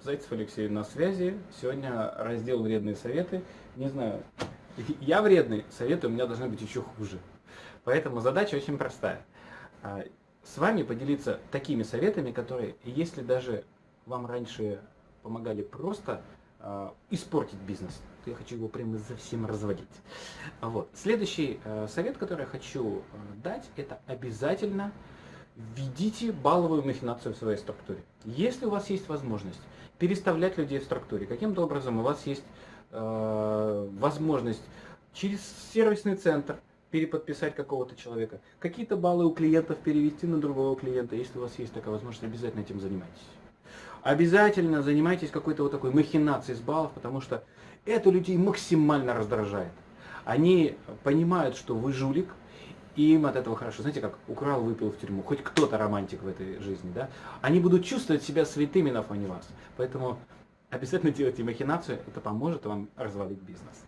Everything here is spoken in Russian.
Зайцев Алексей на связи. Сегодня раздел «Вредные советы». Не знаю, я вредный, советы у меня должны быть еще хуже. Поэтому задача очень простая. А, с вами поделиться такими советами, которые, если даже вам раньше помогали просто э, испортить бизнес, то я хочу его прямо совсем разводить. Вот. Следующий э, совет, который я хочу э, дать, это обязательно введите балловую махинацию в своей структуре. Если у вас есть возможность переставлять людей в структуре, каким-то образом у вас есть э, возможность через сервисный центр переподписать какого-то человека, какие-то баллы у клиентов перевести на другого клиента, если у вас есть такая возможность, обязательно этим занимайтесь. Обязательно занимайтесь какой-то вот такой махинацией с баллов, потому что это людей максимально раздражает. Они понимают, что вы жулик, и им от этого хорошо. Знаете, как украл, выпил в тюрьму. Хоть кто-то романтик в этой жизни, да? Они будут чувствовать себя святыми на фоне вас. Поэтому обязательно делайте махинацию, это поможет вам развалить бизнес.